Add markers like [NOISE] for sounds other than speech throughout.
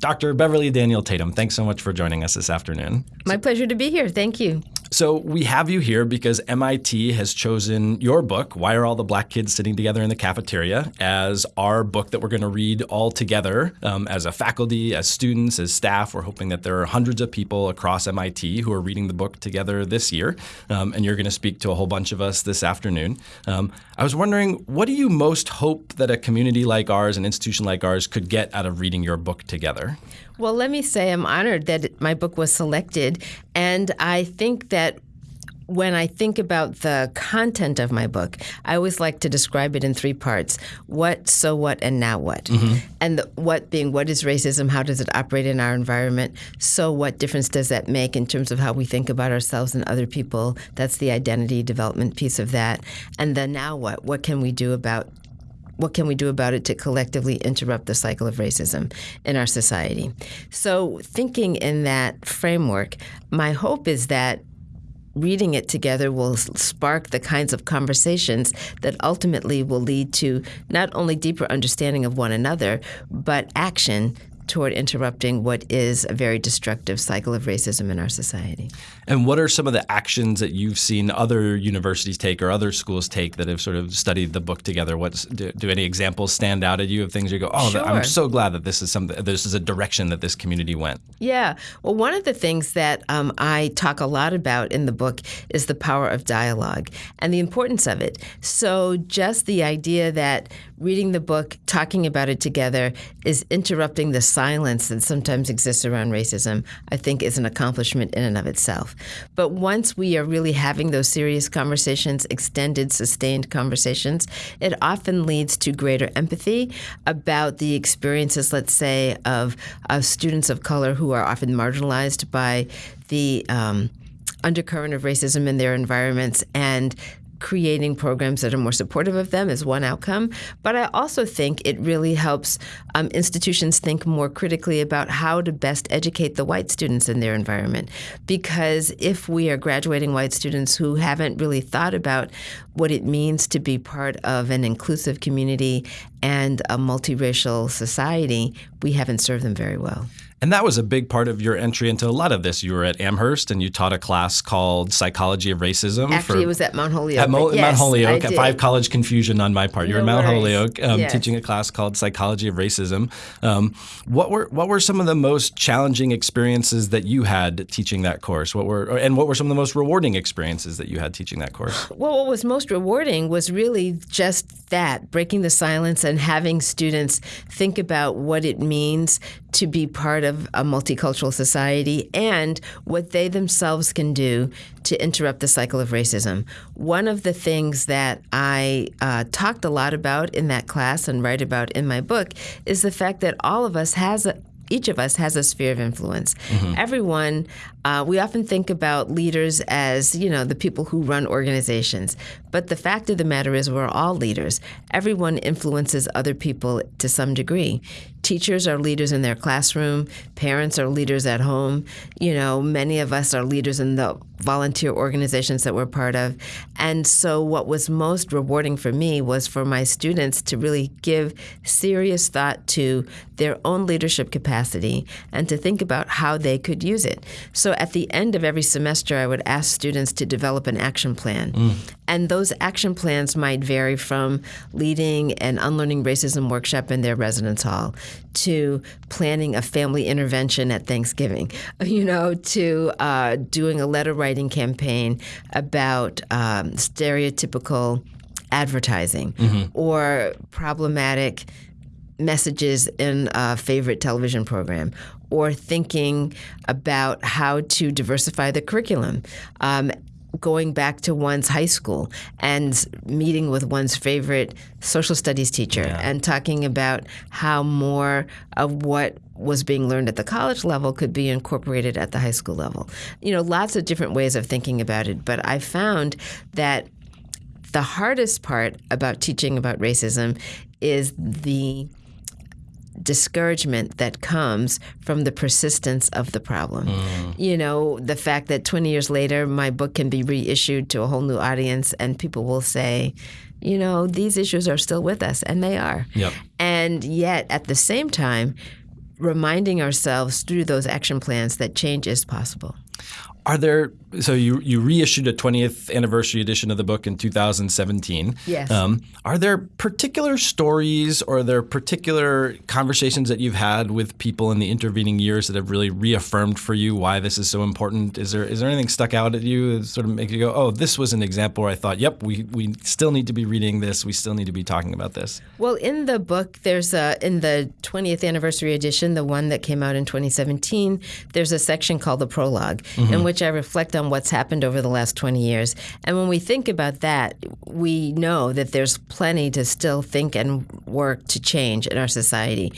Dr. Beverly Daniel Tatum, thanks so much for joining us this afternoon. My pleasure to be here. Thank you. So, we have you here because MIT has chosen your book, Why Are All the Black Kids Sitting Together in the Cafeteria, as our book that we're going to read all together um, as a faculty, as students, as staff. We're hoping that there are hundreds of people across MIT who are reading the book together this year. Um, and you're going to speak to a whole bunch of us this afternoon. Um, I was wondering, what do you most hope that a community like ours, an institution like ours, could get out of reading your book together? Well, let me say I'm honored that my book was selected. And I think that when I think about the content of my book, I always like to describe it in three parts what, so what, and now what. Mm-hmm. And the what being what is racism, how does it operate in our environment, so what difference does that make in terms of how we think about ourselves and other people? That's the identity development piece of that. And the now what, what can we do about what can we do about it to collectively interrupt the cycle of racism in our society? So, thinking in that framework, my hope is that reading it together will spark the kinds of conversations that ultimately will lead to not only deeper understanding of one another, but action toward interrupting what is a very destructive cycle of racism in our society. And what are some of the actions that you've seen other universities take or other schools take that have sort of studied the book together? What's do, do any examples stand out at you of things you go, oh, sure. I'm so glad that this is something, this is a direction that this community went. Yeah. Well, one of the things that um, I talk a lot about in the book is the power of dialogue and the importance of it. So just the idea that reading the book, talking about it together, is interrupting the silence that sometimes exists around racism, I think is an accomplishment in and of itself. But once we are really having those serious conversations, extended, sustained conversations, it often leads to greater empathy about the experiences, let's say, of, of students of color who are often marginalized by the um, undercurrent of racism in their environments and creating programs that are more supportive of them is one outcome. But I also think it really helps um, institutions think more critically about how to best educate the white students in their environment. Because if we are graduating white students who haven't really thought about what it means to be part of an inclusive community and a multiracial society, we haven't served them very well. And that was a big part of your entry into a lot of this. You were at Amherst and you taught a class called Psychology of Racism. Actually, for, it was at Mount Holyoke. At Mo- yes, Mount Holyoke. Five college confusion on my part. You were at Mount worries. Holyoke um, yes. teaching a class called Psychology of Racism. Um, what were what were some of the most challenging experiences that you had teaching that course? What were and what were some of the most rewarding experiences that you had teaching that course? Well, what was most rewarding was really just that breaking the silence and having students think about what it means to be part of a multicultural society and what they themselves can do to interrupt the cycle of racism. One of the things that I uh, talked a lot about in that class and write about in my book is the fact that all of us has a, each of us has a sphere of influence. Mm-hmm. Everyone, uh, we often think about leaders as, you know, the people who run organizations. But the fact of the matter is, we're all leaders. Everyone influences other people to some degree. Teachers are leaders in their classroom, parents are leaders at home. You know, many of us are leaders in the volunteer organizations that we're part of. And so, what was most rewarding for me was for my students to really give serious thought to their own leadership capacity and to think about how they could use it. So, at the end of every semester, I would ask students to develop an action plan. Mm. And those action plans might vary from leading an unlearning racism workshop in their residence hall to planning a family intervention at Thanksgiving, [LAUGHS] you know, to uh, doing a letter writing campaign about um, stereotypical advertising mm-hmm. or problematic messages in a favorite television program or thinking about how to diversify the curriculum. Um, going back to one's high school and meeting with one's favorite social studies teacher yeah. and talking about how more of what was being learned at the college level could be incorporated at the high school level. You know, lots of different ways of thinking about it, but I found that the hardest part about teaching about racism is the discouragement that comes from the persistence of the problem. Mm. You know, the fact that 20 years later, my book can be reissued to a whole new audience and people will say, you know, these issues are still with us, and they are. Yep. And yet, at the same time, reminding ourselves through those action plans that change is possible. Are there so you you reissued a 20th anniversary edition of the book in 2017. Yes. Um, are there particular stories or are there particular conversations that you've had with people in the intervening years that have really reaffirmed for you why this is so important? Is there is there anything stuck out at you that sort of make you go, oh, this was an example where I thought, yep, we we still need to be reading this. We still need to be talking about this. Well, in the book, there's a in the 20th anniversary edition, the one that came out in 2017. There's a section called the prologue, mm-hmm. in which which I reflect on what's happened over the last 20 years. And when we think about that, we know that there's plenty to still think and work to change in our society.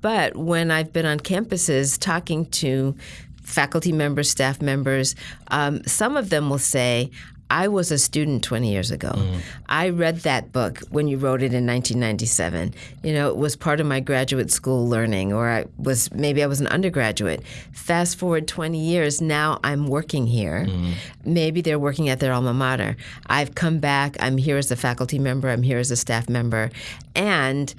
But when I've been on campuses talking to faculty members, staff members, um, some of them will say, I was a student 20 years ago. Mm. I read that book when you wrote it in 1997. You know, it was part of my graduate school learning, or I was maybe I was an undergraduate. Fast forward 20 years, now I'm working here. Mm. Maybe they're working at their alma mater. I've come back. I'm here as a faculty member. I'm here as a staff member, and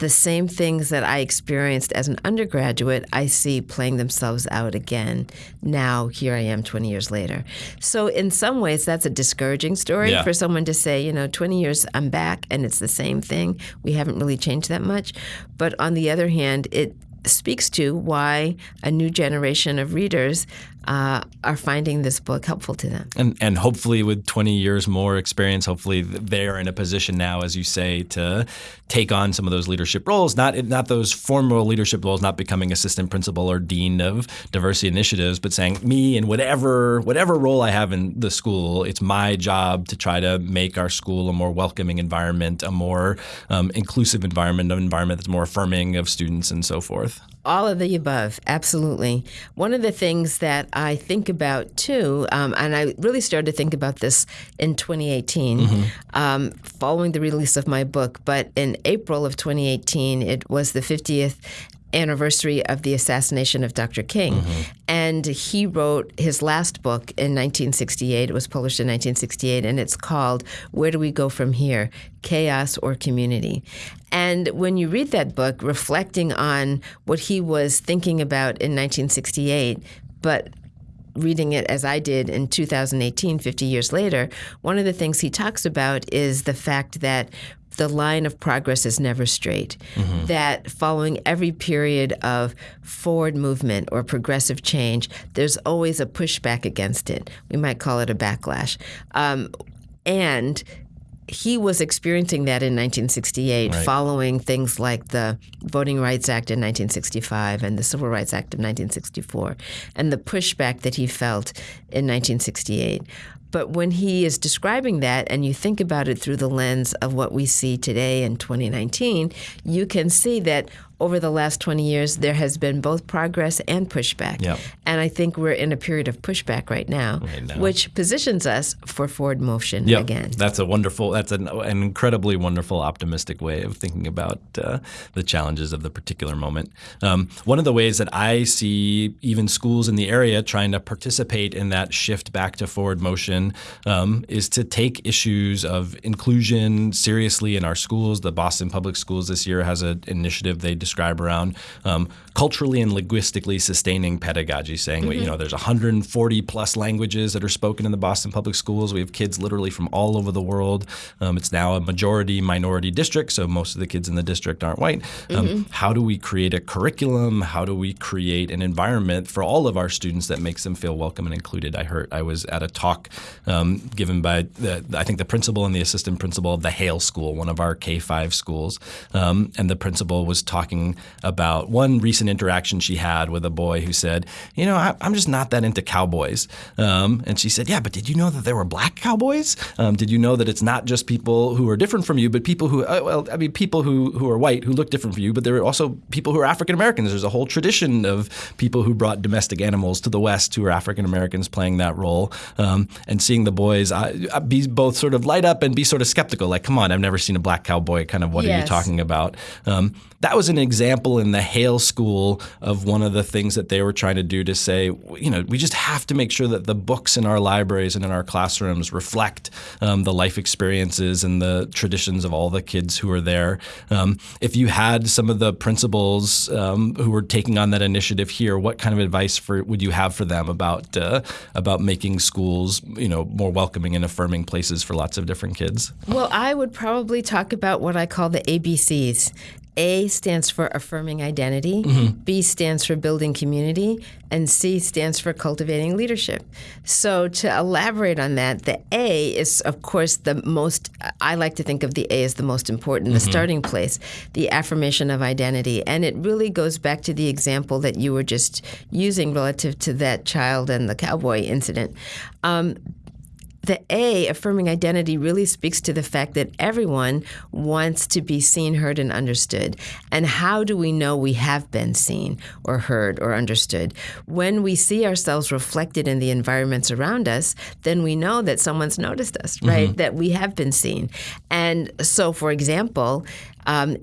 the same things that I experienced as an undergraduate, I see playing themselves out again. Now, here I am 20 years later. So, in some ways, that's a discouraging story yeah. for someone to say, you know, 20 years, I'm back and it's the same thing. We haven't really changed that much. But on the other hand, it speaks to why a new generation of readers uh, are finding this book helpful to them. And, and hopefully, with 20 years more experience, hopefully they are in a position now, as you say, to take on some of those leadership roles. Not not those formal leadership roles, not becoming assistant principal or dean of diversity initiatives, but saying me and whatever whatever role I have in the school, it's my job to try to make our school a more welcoming environment, a more um, inclusive environment, an environment that's more affirming of students and so forth. All of the above, absolutely. One of the things that I think about too, um, and I really started to think about this in 2018, mm-hmm. um, following the release of my book. But in April of 2018, it was the 50th anniversary of the assassination of Dr. King. Mm-hmm. And he wrote his last book in 1968. It was published in 1968, and it's called Where Do We Go From Here? Chaos or Community. And when you read that book, reflecting on what he was thinking about in 1968, but reading it as I did in 2018, 50 years later, one of the things he talks about is the fact that the line of progress is never straight. Mm-hmm. That following every period of forward movement or progressive change, there's always a pushback against it. We might call it a backlash. Um, and he was experiencing that in 1968, right. following things like the Voting Rights Act in 1965 and the Civil Rights Act of 1964, and the pushback that he felt in 1968. But when he is describing that, and you think about it through the lens of what we see today in 2019, you can see that over the last 20 years, there has been both progress and pushback. Yep. And I think we're in a period of pushback right now, right now. which positions us for forward motion yep. again. That's a wonderful, that's an, an, incredibly wonderful, optimistic way of thinking about uh, the challenges of the particular moment. Um, one of the ways that I see even schools in the area trying to participate in that shift back to forward motion um, is to take issues of inclusion seriously in our schools. The Boston Public Schools this year has an initiative they describe around um, culturally and linguistically sustaining pedagogy, saying mm-hmm. you know there's 140 plus languages that are spoken in the Boston public schools. We have kids literally from all over the world. Um, it's now a majority minority district, so most of the kids in the district aren't white. Um, mm-hmm. How do we create a curriculum? How do we create an environment for all of our students that makes them feel welcome and included? I heard I was at a talk um, given by the, I think the principal and the assistant principal of the Hale School, one of our K five schools, um, and the principal was talking talking about one recent interaction she had with a boy who said, "You know, I, am just not that into cowboys." Um, and she said, "Yeah, but did you know that there were black cowboys? Um, did you know that it's not just people who are different from you, but people who, uh, well, I mean, people who who are white who look different from you, but there are also people who are African Americans. There's a whole tradition of people who brought domestic animals to the West who are African Americans playing that role. Um, and seeing the boys uh, be both sort of light up and be sort of skeptical, like, come on, I've never seen a black cowboy. Kind of, what yes. are you talking about? Um, that was an example in the Hale School of one of the things that they were trying to do to say, you know, we just have to make sure that the books in our libraries and in our classrooms reflect um, the life experiences and the traditions of all the kids who are there. Um, if you had some of the principals um, who were taking on that initiative here, what kind of advice for would you have for them about uh, about making schools, you know, more welcoming and affirming places for lots of different kids? Well, I would probably talk about what I call the ABCs. A stands for affirming identity, mm-hmm. B stands for building community, and C stands for cultivating leadership. So, to elaborate on that, the A is, of course, the most, I like to think of the A as the most important, mm-hmm. the starting place, the affirmation of identity. And it really goes back to the example that you were just using relative to that child and the cowboy incident. Um, the A, affirming identity, really speaks to the fact that everyone wants to be seen, heard, and understood. And how do we know we have been seen or heard or understood? When we see ourselves reflected in the environments around us, then we know that someone's noticed us, right? Mm-hmm. That we have been seen. And so, for example, um,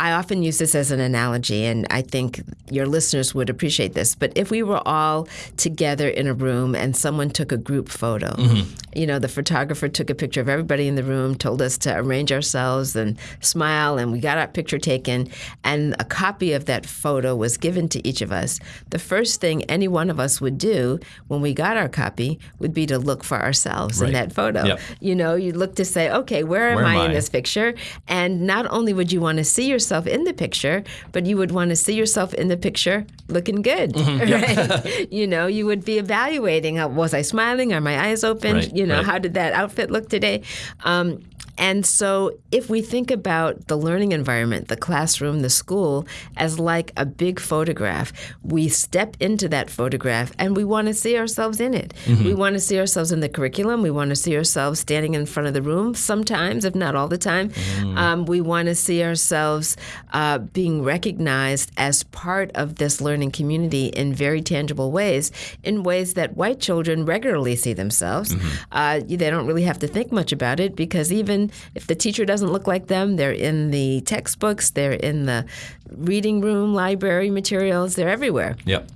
I often use this as an analogy, and I think your listeners would appreciate this. But if we were all together in a room and someone took a group photo, mm-hmm. you know, the photographer took a picture of everybody in the room, told us to arrange ourselves and smile, and we got our picture taken, and a copy of that photo was given to each of us. The first thing any one of us would do when we got our copy would be to look for ourselves right. in that photo. Yep. You know, you look to say, okay, where am, where I, am I in this picture? And not only would you want to see yourself, yourself in the picture, but you would want to see yourself in the picture looking good, mm-hmm. [LAUGHS] right? you know, you would be evaluating: was I smiling? Are my eyes open? Right, you know, right. how did that outfit look today? Um, and so, if we think about the learning environment, the classroom, the school, as like a big photograph, we step into that photograph and we want to see ourselves in it. Mm-hmm. We want to see ourselves in the curriculum. We want to see ourselves standing in front of the room sometimes, if not all the time. Mm. Um, we want to see ourselves uh, being recognized as part of this learning community in very tangible ways, in ways that white children regularly see themselves. Mm-hmm. Uh, they don't really have to think much about it because even if the teacher doesn't look like them, they're in the textbooks, they're in the reading room, library materials, they're everywhere. Yep.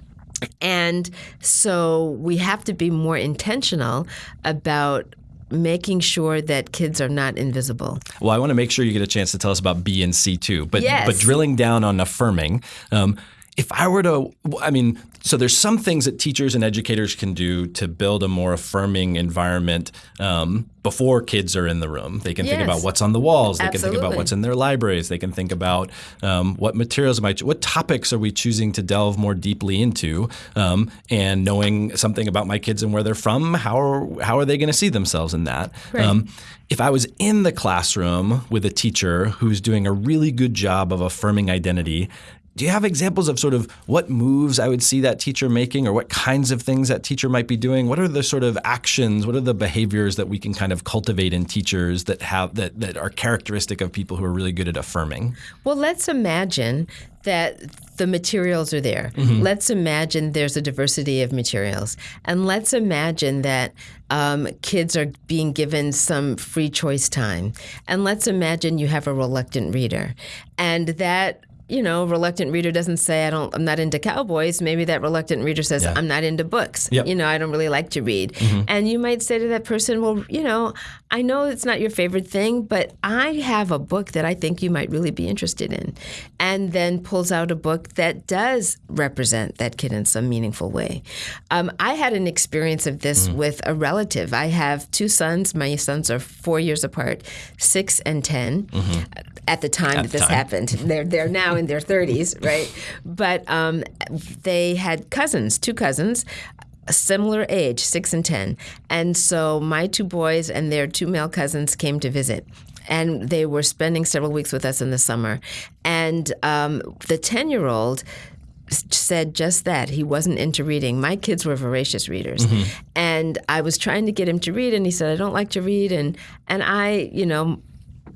And so we have to be more intentional about making sure that kids are not invisible. Well, I want to make sure you get a chance to tell us about B and C too. But yes. but drilling down on affirming. Um, if I were to, I mean, so there's some things that teachers and educators can do to build a more affirming environment um, before kids are in the room. They can yes. think about what's on the walls. They Absolutely. can think about what's in their libraries. They can think about um, what materials might, what topics are we choosing to delve more deeply into, um, and knowing something about my kids and where they're from. How are how are they going to see themselves in that? Right. Um, if I was in the classroom with a teacher who's doing a really good job of affirming identity, do you have examples of sort of what moves I would see that teacher making or what kinds of things that teacher might be doing? What are the sort of actions, what are the behaviors that we can kind of cultivate in teachers that have that, that are characteristic of people who are really good at affirming? Well, let's imagine that the materials are there. Mm-hmm. Let's imagine there's a diversity of materials. And let's imagine that um, kids are being given some free choice time. And let's imagine you have a reluctant reader. And that you know, reluctant reader doesn't say I don't I'm not into cowboys, maybe that reluctant reader says yeah. I'm not into books. Yep. You know, I don't really like to read. Mm-hmm. And you might say to that person, "Well, you know, I know it's not your favorite thing, but I have a book that I think you might really be interested in." And then pulls out a book that does represent that kid in some meaningful way. Um, I had an experience of this mm-hmm. with a relative. I have two sons. My sons are 4 years apart, 6 and 10. Mm-hmm. At the time at that this time. happened. They're they're now in [LAUGHS] their 30s, [LAUGHS] right? But um, they had cousins, two cousins, a similar age, six and 10. And so my two boys and their two male cousins came to visit and they were spending several weeks with us in the summer. And um, the 10 year old said just that. He wasn't into reading. My kids were voracious readers. Mm-hmm. And I was trying to get him to read, and he said, I don't like to read. And, and I, you know,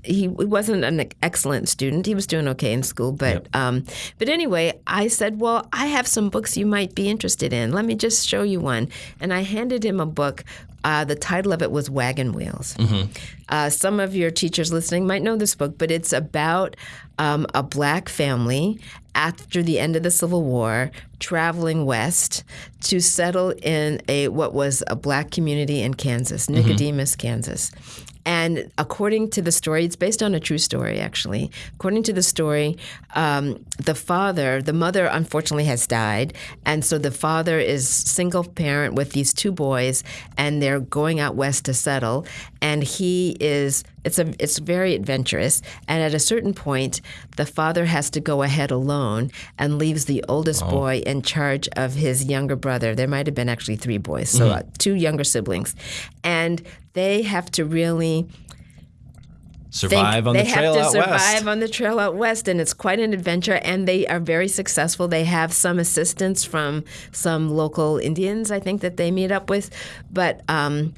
he, he wasn't an excellent student. He was doing okay in school, but yep. um, but anyway, I said, "Well, I have some books you might be interested in. Let me just show you one." And I handed him a book Uh, the title of it was Wagon Wheels. Uh, some of your teachers listening might know this book, but it's about um, a black family after the end of the Civil War traveling west to settle in a what was a black community in Kansas, Nicodemus, Kansas. And according to the story, it's based on a true story, actually. According to the story, um, the father, the mother, unfortunately has died, and so the father is single parent with these two boys, and they're going out west to settle. And he is it's a it's very adventurous. And at a certain point, the father has to go ahead alone and leaves the oldest boy in charge of his younger brother. There might have been actually three boys, so uh, two younger siblings, and they have to really Survive on they the trail have to out survive west. on the trail out west and it's quite an adventure and they are very successful they have some assistance from some local indians i think that they meet up with but um,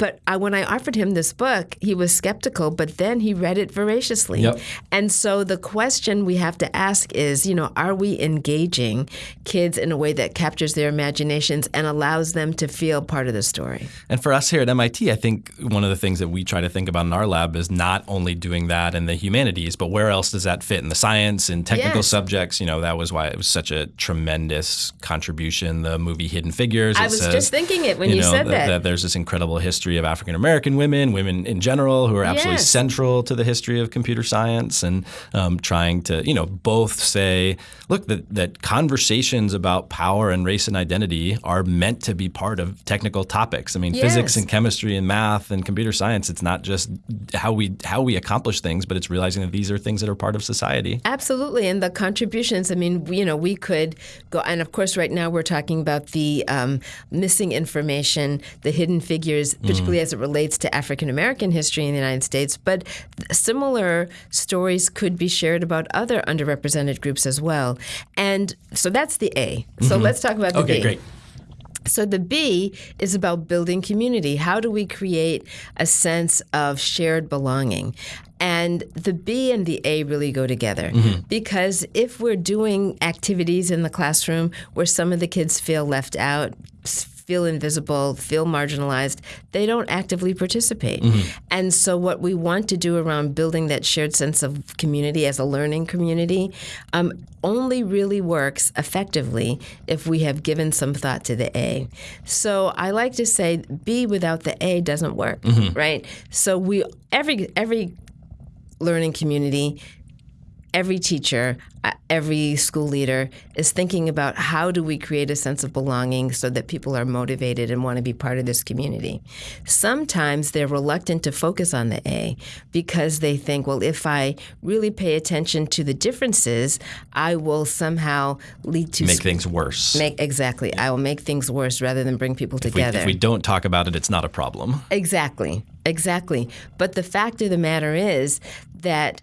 but I, when I offered him this book, he was skeptical, but then he read it voraciously. Yep. And so the question we have to ask is, you know, are we engaging kids in a way that captures their imaginations and allows them to feel part of the story? And for us here at MIT, I think one of the things that we try to think about in our lab is not only doing that in the humanities, but where else does that fit in the science and technical Yes. subjects? You know, that was why it was such a tremendous contribution. The movie Hidden Figures. I was says, just thinking it when you, know, said that, that. there's this incredible history of African American women, women in general, who are absolutely Yes. central to the history of computer science, and um, trying to, you know, both say, look, that, that conversations about power and race and identity are meant to be part of technical topics. I mean, physics and chemistry and math and computer science. It's not just how we how we accomplish things, but it's realizing that these are things that are part of society. Absolutely, and the contributions. I mean, you know, we could go, and of course, right now we're talking about the um, missing information, the hidden figures, particularly as it relates to African American history in the United States. But similar stories could be shared about other underrepresented groups as well. And so that's the A. So mm-hmm. let's talk about the Okay, B. great. So the B is about building community. How do we create a sense of shared belonging? And the B and the A really go together mm-hmm. because if we're doing activities in the classroom where some of the kids feel left out, feel invisible, feel marginalized, they don't actively participate. And so, what we want to do around building that shared sense of community as a learning community um, only really works effectively if we have given some thought to the A. So, I like to say B without the A doesn't work, right? So, we every every learning community every teacher, uh, every school leader is thinking about how do we create a sense of belonging so that people are motivated and want to be part of this community. Sometimes they're reluctant to focus on the A because they think, well, if I really pay attention to the differences, I will somehow lead to Make things worse. Make exactly. I will make things worse rather than bring people if, we, together. if we don't talk about it, it's not a problem. Exactly, exactly. But the fact of the matter is that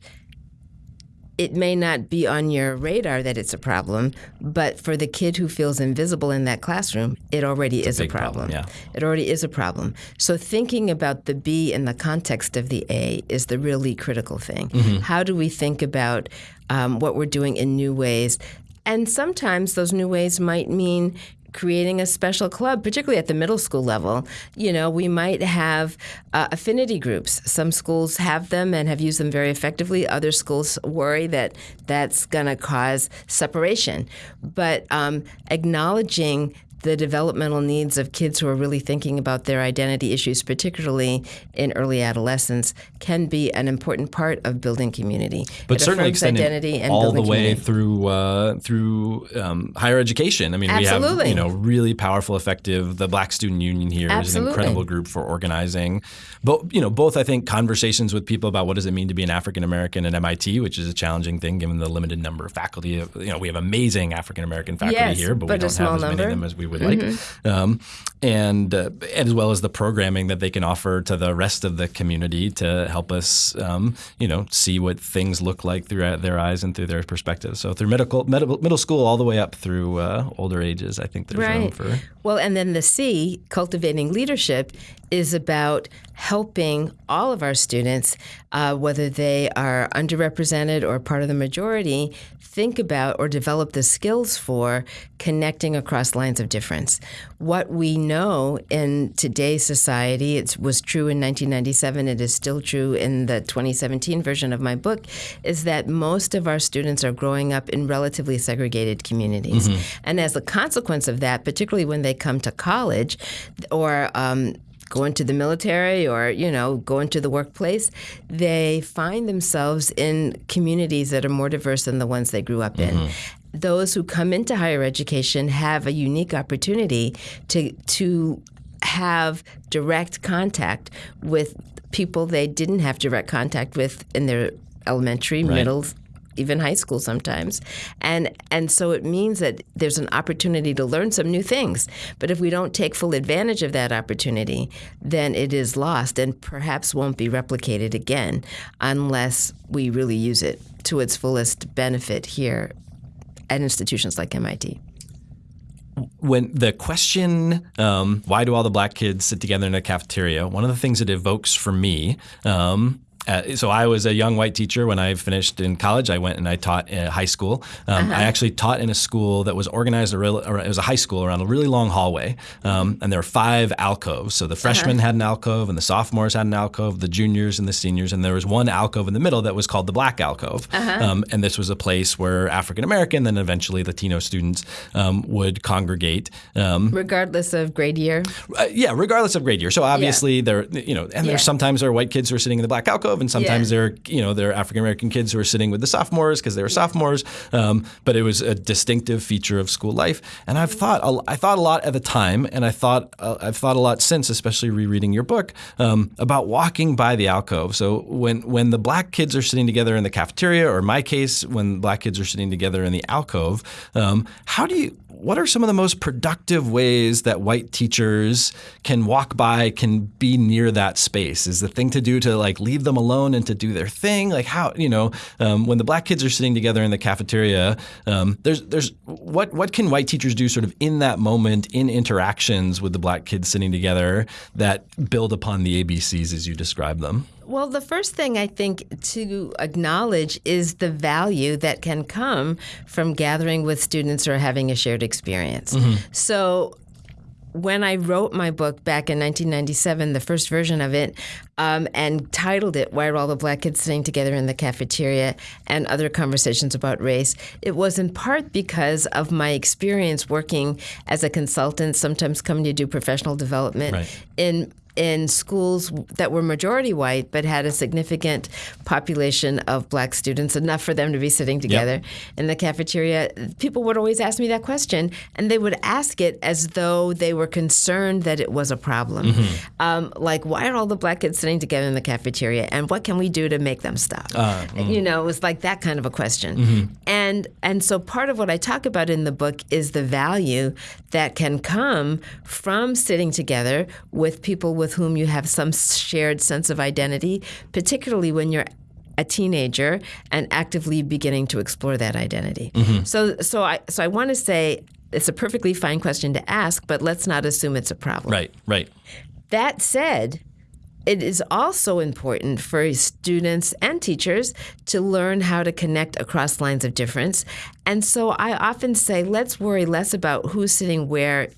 it may not be on your radar that it's a problem, but for the kid who feels invisible in that classroom, it already is a big problem, problem. yeah. It already is a problem. So thinking about the B in the context of the A is the really critical thing. Mm-hmm. How do we think about um, what we're doing in new ways? And sometimes those new ways might mean creating a special club, particularly at the middle school level. You know, we might have uh, affinity groups. Some schools have them and have used them very effectively. Other schools worry that that's going to cause separation. But um, acknowledging the developmental needs of kids who are really thinking about their identity issues, particularly in early adolescence, can be an important part of building community. But It certainly extending identity and all the way community. through uh, through um, higher education. I mean, we have Absolutely. you know really powerful, effective. The Black Student Union here is an incredible group for organizing. But you know, both I think conversations with people about what does it mean to be an African American at MIT, which is a challenging thing given the limited number of faculty. You know, we have amazing African American faculty Yes, here, but, we but a don't have as many of them as we would like. Um, and uh, as well as the programming that they can offer to the rest of the community to help us, um, you know, see what things look like through their eyes and through their perspective. So through medical, middle, middle school all the way up through uh, older ages, I think there's room Right. for. Well, and then the C, cultivating leadership, is about helping all of our students, uh, whether they are underrepresented or part of the majority, think about or develop the skills for connecting across lines of difference. What we know in today's society, it was true in 1997, it is still true in the 2017 version of my book, is that most of our students are growing up in relatively segregated communities. Mm-hmm. And as a consequence of that, particularly when they come to college or um, go into the military or you know go into the workplace they find themselves in communities that are more diverse than the ones they grew up mm-hmm. in those who come into higher education have a unique opportunity to to have direct contact with people they didn't have direct contact with in their elementary, right. middle, even high school sometimes. And and so it means that there's an opportunity to learn some new things. But if we don't take full advantage of that opportunity, then it is lost and perhaps won't be replicated again unless we really use it to its fullest benefit here at institutions like MIT when the question, um, why do all the black kids sit together in a cafeteria? One of the things it evokes for me um, uh, so I was a young white teacher when I finished in college. I went and I taught in high school. Um, uh-huh. I actually taught in a school that was organized. A real, it was a high school around a really long hallway, um, and there were five alcoves. So the uh-huh. freshmen uh-huh. had an alcove, and the sophomores had an alcove, the juniors and the seniors, and there was one alcove in the middle that was called the black alcove. Uh-huh. Um, and this was a place where African American, then eventually Latino students um, would congregate, um, regardless of grade year. Uh, yeah, regardless of grade year. So obviously yeah. there, you know, and yeah. there's sometimes there are white kids who are sitting in the black alcove and sometimes yeah. there are you know there are African American kids who are sitting with the sophomores because they were sophomores. Um, but it was a distinctive feature of school life, and I've thought I thought a lot at the time, and I thought uh, I've thought a lot since, especially rereading your book um, about walking by the alcove. So when when the black kids are sitting together in the cafeteria, or in my case, when black kids are sitting together in the alcove, um, how do you what are some of the most productive ways that white teachers can walk by, can be near that space? Is the thing to do to like leave them alone and to do their thing? Like how you know um, when the black kids are sitting together in the cafeteria, um, there's there's what what can white teachers do sort of in that moment in interactions with the black kids sitting together that build upon the ABCs as you describe them? Well, the first thing I think to acknowledge is the value that can come from gathering with students or having a shared experience. Mm-hmm. So, when I wrote my book back in 1997, the first version of it, um, and titled it Why Are All the Black Kids Sitting Together in the Cafeteria and Other Conversations About Race, it was in part because of my experience working as a consultant, sometimes coming to do professional development right. in in schools that were majority white but had a significant population of black students, enough for them to be sitting together yep. in the cafeteria, people would always ask me that question, and they would ask it as though they were concerned that it was a problem. Mm-hmm. Um, like, why are all the black kids sitting together in the cafeteria, and what can we do to make them stop? Uh, mm-hmm. You know, it was like that kind of a question. Mm-hmm. And and so part of what I talk about in the book is the value that can come from sitting together with people with with whom you have some shared sense of identity, particularly when you're a teenager and actively beginning to explore that identity. Mm-hmm. So, so I, so I want to say it's a perfectly fine question to ask, but let's not assume it's a problem. Right, right. That said, it is also important for students and teachers to learn how to connect across lines of difference. And so I often say, let's worry less about who's sitting where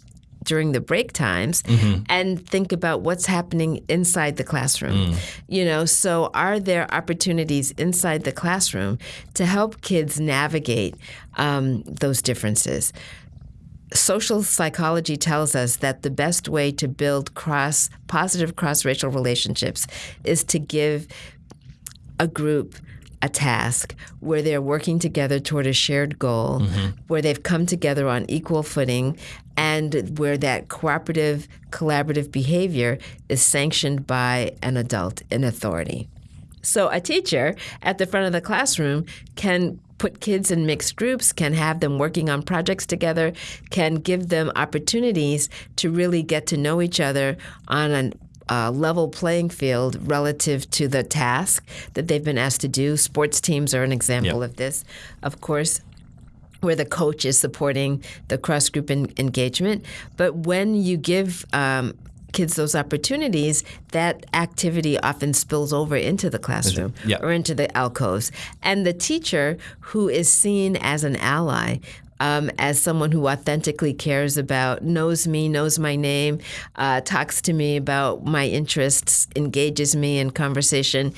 during the break times mm-hmm. and think about what's happening inside the classroom. Mm. You know, so are there opportunities inside the classroom to help kids navigate um, those differences? Social psychology tells us that the best way to build cross positive cross racial relationships is to give a group a task where they're working together toward a shared goal, mm-hmm. where they've come together on equal footing, and where that cooperative, collaborative behavior is sanctioned by an adult in authority. So, a teacher at the front of the classroom can put kids in mixed groups, can have them working on projects together, can give them opportunities to really get to know each other on an uh, level playing field relative to the task that they've been asked to do. Sports teams are an example yep. of this, of course where the coach is supporting the cross group engagement. But when you give um, kids those opportunities, that activity often spills over into the classroom Yeah. or into the alcoves. And the teacher who is seen as an ally, um, as someone who authentically cares about, knows me, knows my name, uh, talks to me about my interests, engages me in conversation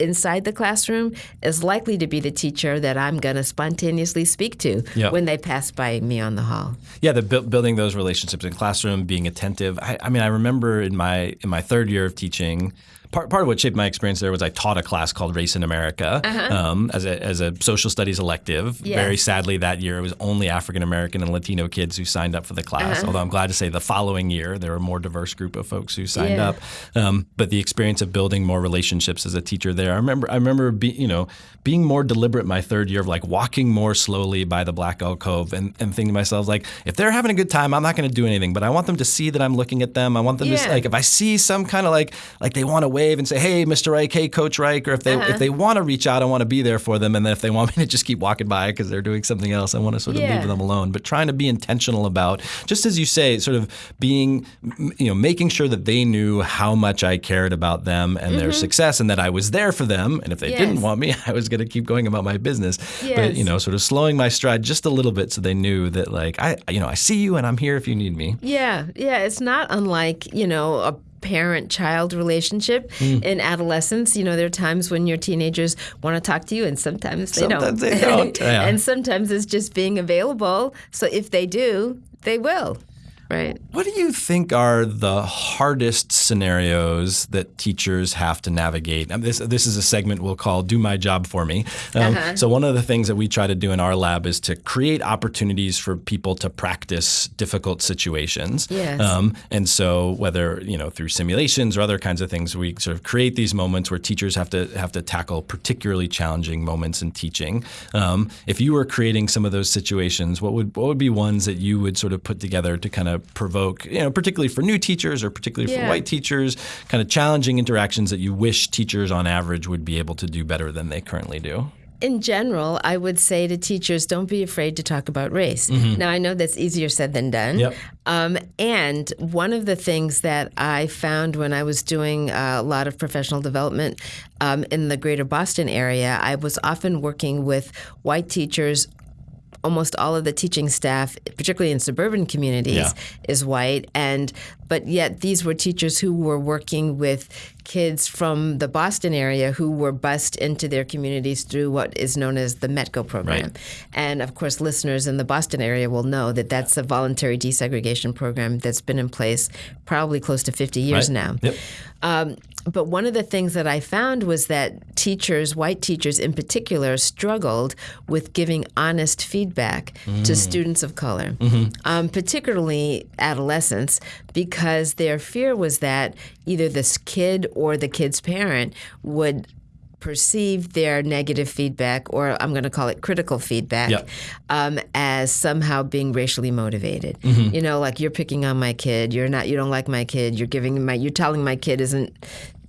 inside the classroom is likely to be the teacher that I'm going to spontaneously speak to Yeah. when they pass by me on the hall. Yeah, the bu- building those relationships in classroom, being attentive. I, I mean, I remember in my in my third year of teaching. Part, part of what shaped my experience there was I taught a class called Race in America um, as, a, as a social studies elective. Very sadly, that year it was only African American and Latino kids who signed up for the class. Although I'm glad to say the following year there were a more diverse group of folks who signed Yeah. up. Um, but the experience of building more relationships as a teacher there, I remember I remember be, you know being more deliberate my third year of like walking more slowly by the Black Alcove and, and thinking to myself like if they're having a good time, I'm not going to do anything, but I want them to see that I'm looking at them. I want them to Yeah. like if I see some kind of like like they want to wave and say hey Mr. Reich, hey Coach Reich, or if they Uh-huh. if they want to reach out, I want to be there for them, and then if they want me to just keep walking by because they're doing something else, I want to sort of Yeah. leave them alone. But trying to be intentional about just as you say, sort of being you know making sure that they knew how much I cared about them and their success, and that I was there for them, and if they Mm-hmm. Yes. didn't want me, [LAUGHS] I was going to keep going about my business. But you know, sort of slowing my stride just a little bit so they knew that like I you know I see you and I'm here if you need me. Yeah, yeah, it's not unlike, you know, a parent child relationship Hmm. in adolescence. You know, there are times when your teenagers want to talk to you and sometimes they Sometimes don't. they don't, [LAUGHS] yeah. and sometimes it's just being available. So if they do, they will. Right. What do you think are the hardest scenarios that teachers have to navigate? This this is a segment we'll call "Do My Job for Me." Um, Uh-huh. So one of the things that we try to do in our lab is to create opportunities for people to practice difficult situations. Yes. Um, and so whether you know through simulations or other kinds of things, we sort of create these moments where teachers have to have to tackle particularly challenging moments in teaching. Um, if you were creating some of those situations, what would what would be ones that you would sort of put together to kind of provoke, you know, particularly for new teachers or particularly for white teachers, kind of challenging interactions that you wish teachers on average would be able to do better than they currently do? In general, I would say to teachers, don't be afraid to talk about race. Now, I know that's easier said than done. Yep. Um, and one of the things that I found when I was doing a lot of professional development um, in the greater Boston area, I was often working with white teachers. Almost all of the teaching staff, particularly in suburban communities, Yeah. is white, and but yet these were teachers who were working with kids from the Boston area who were bused into their communities through what is known as the METCO program. Right. And of course, listeners in the Boston area will know that that's a voluntary desegregation program that's been in place probably close to 50 years Right. now. Yep. Um, but one of the things that I found was that teachers, white teachers in particular, struggled with giving honest feedback to students of color, um, particularly adolescents, because their fear was that either this kid or the kid's parent would perceive their negative feedback, or I'm going to call it critical feedback, um, as somehow being racially motivated. Mm-hmm. You know, like you're picking on my kid. You're not. You don't like my kid. You're giving my. You're telling my kid isn't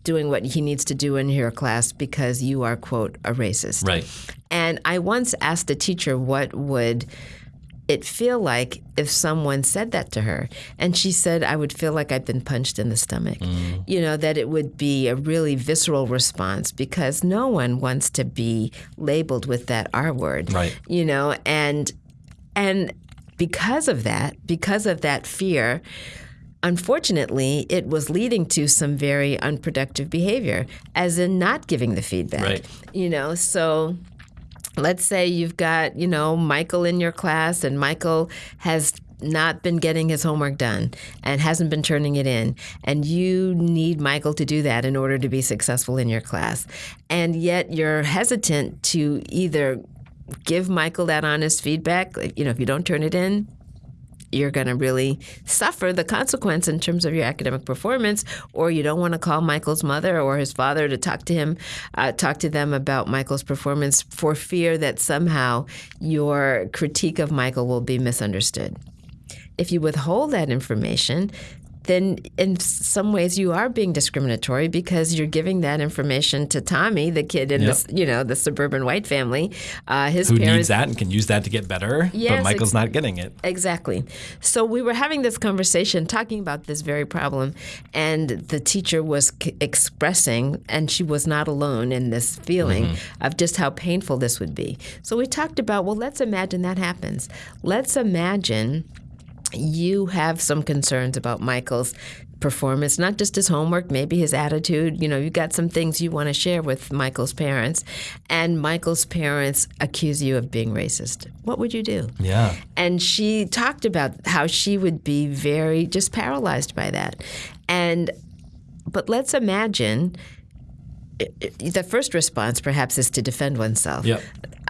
doing what he needs to do in your class because you are quote a racist. Right. And I once asked a teacher what would it feel like if someone said that to her and she said i would feel like i'd been punched in the stomach Mm. you know that it would be a really visceral response because no one wants to be labeled with that r word Right. you know and and because of that because of that fear unfortunately it was leading to some very unproductive behavior as in not giving the feedback Right. you know so let's say you've got you know michael in your class and michael has not been getting his homework done and hasn't been turning it in and you need michael to do that in order to be successful in your class. And yet you're hesitant to either give michael that honest feedback you know if you don't turn it in you're going to really suffer the consequence in terms of your academic performance, or you don't want to call Michael's mother or his father to talk to him, uh, talk to them about Michael's performance for fear that somehow your critique of Michael will be misunderstood. If you withhold that information, then in some ways you are being discriminatory because you're giving that information to Tommy, the kid in Yep. this, you know, the suburban white family. Uh, his Who parents needs that and can use that to get better, but Yes, Michael's ex- not getting it. Exactly. So we were having this conversation talking about this very problem, and the teacher was c- expressing, and she was not alone in this feeling of just how painful this would be. So we talked about, well, let's imagine that happens. Let's imagine you have some concerns about Michael's performance, not just his homework, maybe his attitude. You know, you got some things you want to share with Michael's parents, and Michael's parents accuse you of being racist. What would you do? Yeah. And she talked about how she would be very just paralyzed by that. And but let's imagine the first response perhaps is to defend oneself. Yep.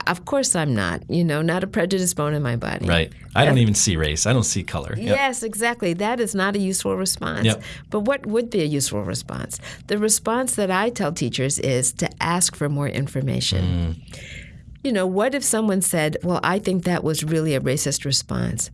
Of course I'm not, you know, not a prejudiced bone in my body. Right. I don't even see race. I don't see color. Yep. Yes, exactly. That is not a useful response. Yep. But what would be a useful response? The response that I tell teachers is to ask for more information. Mm. You know, what if someone said, Well, I think that was really a racist response?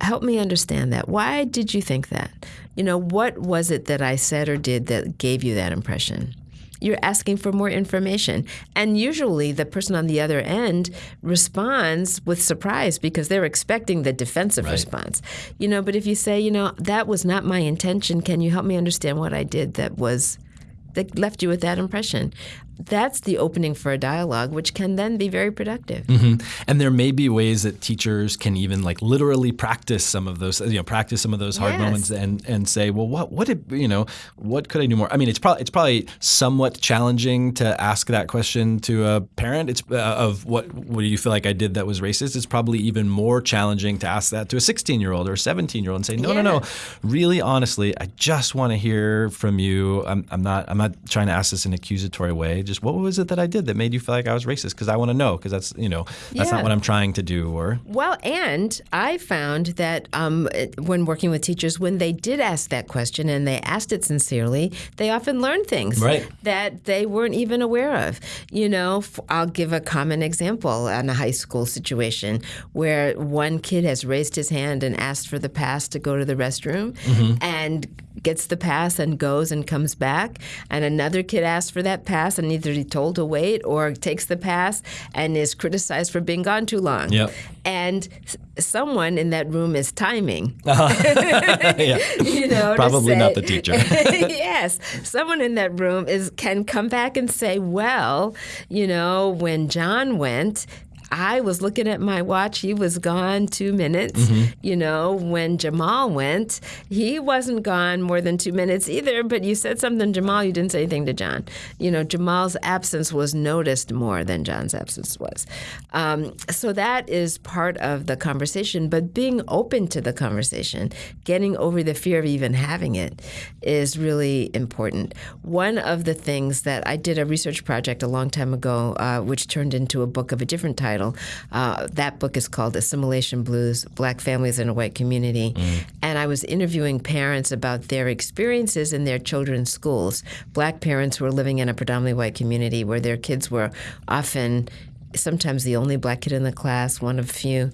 Help me understand that. Why did you think that? You know, what was it that I said or did that gave you that impression? You're asking for more information. And usually the person on the other end responds with surprise because they're expecting the defensive response. You know, but if you say, you know, that was not my intention, can you help me understand what I did that was that left you with that impression? That's the opening for a dialogue, which can then be very productive. Mhm. And there may be ways that teachers can even like literally practice some of those, you know, practice some of those hard Yes. moments and and say, well, what what did you know, what could I do more? I mean, it's probably it's probably somewhat challenging to ask that question to a parent. It's uh, of what what do you feel like I did that was racist? It's probably even more challenging to ask that to a 16 year old or a 17 year old and say, no, no, no, really honestly, I just want to hear from you. I'm, I'm not I'm not trying to ask this in an accusatory way. Just what was it that I did that made you feel like I was racist? Because I want to know. Because that's you know that's Yeah. not what I'm trying to do. Or Well, and I found that um, when working with teachers, when they did ask that question and they asked it sincerely, they often learned things Right. that they weren't even aware of. You know, I'll give a common example on a high school situation where one kid has raised his hand and asked for the pass to go to the restroom and gets the pass and goes and comes back, and another kid asks for that pass and either he told to wait or takes the pass and is criticized for being gone too long. Yep. And someone in that room is timing. [LAUGHS] Uh-huh. [LAUGHS] yeah, You know, Probably not the teacher. [LAUGHS] yes, someone in that room is can come back and say, "Well, you know, when John went." I was looking at my watch. He was gone two minutes. Mm-hmm. You know, when Jamal went, he wasn't gone more than two minutes either. But you said something, Jamal. You didn't say anything to John. You know, Jamal's absence was noticed more than John's absence was. Um, so that is part of the conversation. But being open to the conversation, getting over the fear of even having it, is really important. One of the things that I did a research project a long time ago, uh, which turned into a book of a different title. Uh, that book is called Assimilation Blues Black Families in a White Community. And I was interviewing parents about their experiences in their children's schools. Black parents who were living in a predominantly white community where their kids were often sometimes the only black kid in the class, one of few.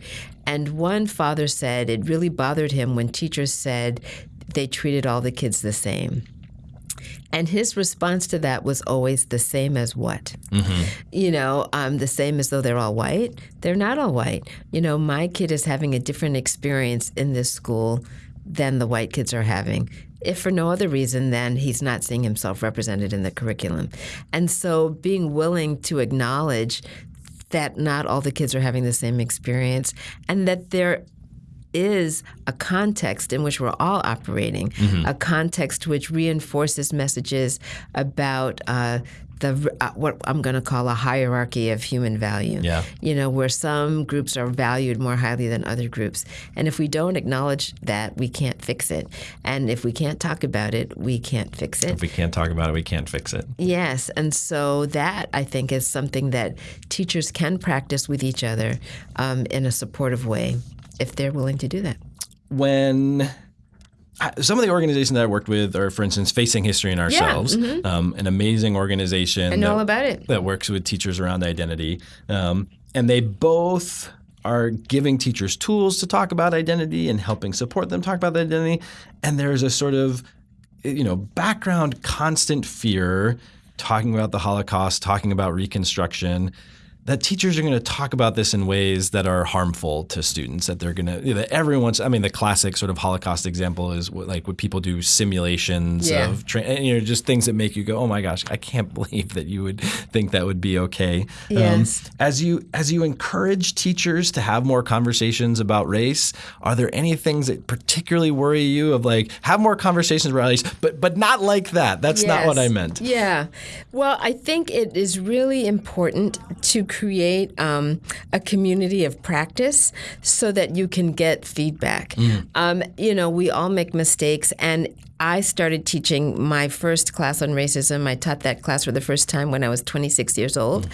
And one father said it really bothered him when teachers said they treated all the kids the same. And his response to that was always the same as what? You know, um, the same as though they're all white. They're not all white. You know, my kid is having a different experience in this school than the white kids are having. If for no other reason than he's not seeing himself represented in the curriculum. And so being willing to acknowledge that not all the kids are having the same experience and that there is a context in which we're all operating, a context which reinforces messages about uh, the uh, what I'm going to call a hierarchy of human value. Yeah. You know, where some groups are valued more highly than other groups, and if we don't acknowledge that, we can't fix it. And if we can't talk about it, we can't fix it. if we can't talk about it, we can't fix it. Yes, and so that I think is something that teachers can practice with each other um, in a supportive way if they're willing to do that. when some of the organizations that I worked with are, for instance, Facing History and Ourselves, um, an amazing organization mm-hmm. I know that, all about it. that works with teachers around identity. Um, and they both are giving teachers tools to talk about identity and helping support them talk about identity. And there's a sort of you know background constant fear talking about the Holocaust, talking about Reconstruction that teachers are going to talk about this in ways that are harmful to students. That they're going to, you know, everyone's. I mean, the classic sort of Holocaust example is what, like when people do simulations Yeah. of, tra- you know, just things that make you go, "Oh my gosh, I can't [LAUGHS] believe that you would think that would be okay." Um, Yes. as you as you encourage teachers to have more conversations about race, are there any things that particularly worry you? Of like, have more conversations about race, but but not like that. That's not what I meant. Yeah. Well, I think it is really important to create um, a community of practice so that you can get feedback. Mm. Um, you know, we all make mistakes, and I started teaching my first class on racism. I taught that class for the first time when I was 26 years old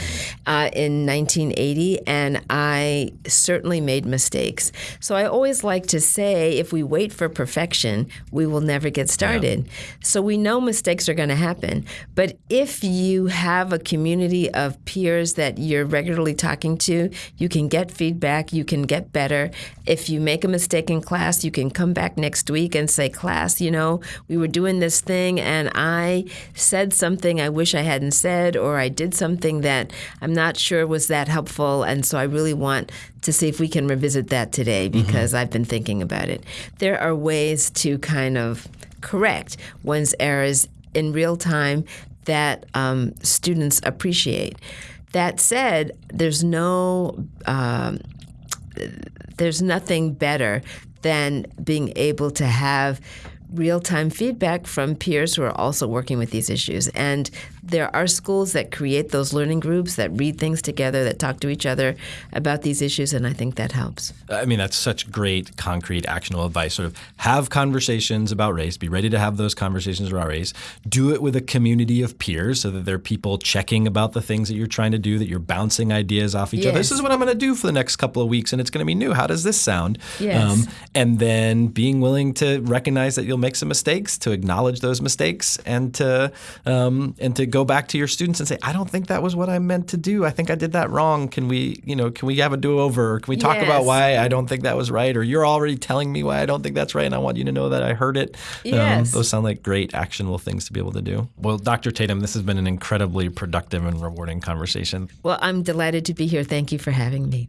uh, in 1980, and I certainly made mistakes. So I always like to say if we wait for perfection, we will never get started. So we know mistakes are going to happen. But if you have a community of peers that you're regularly talking to, you can get feedback, you can get better. If you make a mistake in class, you can come back next week and say, Class, you know, we were doing this thing and I said something I wish I hadn't said, or I did something that I'm not sure was that helpful. And so I really want to see if we can revisit that today because I've been thinking about it. There are ways to kind of correct one's errors in real time that um, students appreciate. That said, there's no um, there's nothing better than being able to have real time feedback from peers who are also working with these issues. And there are schools that create those learning groups that read things together, that talk to each other about these issues, and I think that helps. I mean, that's such great, concrete, actionable advice. Sort of have conversations about race, be ready to have those conversations about race. Do it with a community of peers so that there are people checking about the things that you're trying to do, that you're bouncing ideas off each other. This is what I'm going to do for the next couple of weeks, and it's going to be new. How does this sound? Um, Yes. and then being willing to recognize that you'll make some mistakes, to acknowledge those mistakes, and to um, and to go back to your students and say, I don't think that was what I meant to do. I think I did that wrong. Can we, you know, can we have a do over? Can we talk about why I don't think that was right? Or you're already telling me why I don't think that's right, and I want you to know that I heard it. Yes. those sound like great actionable things to be able to do. Well, Dr. Tatum, this has been an incredibly productive and rewarding conversation. Well, I'm delighted to be here. Thank you for having me.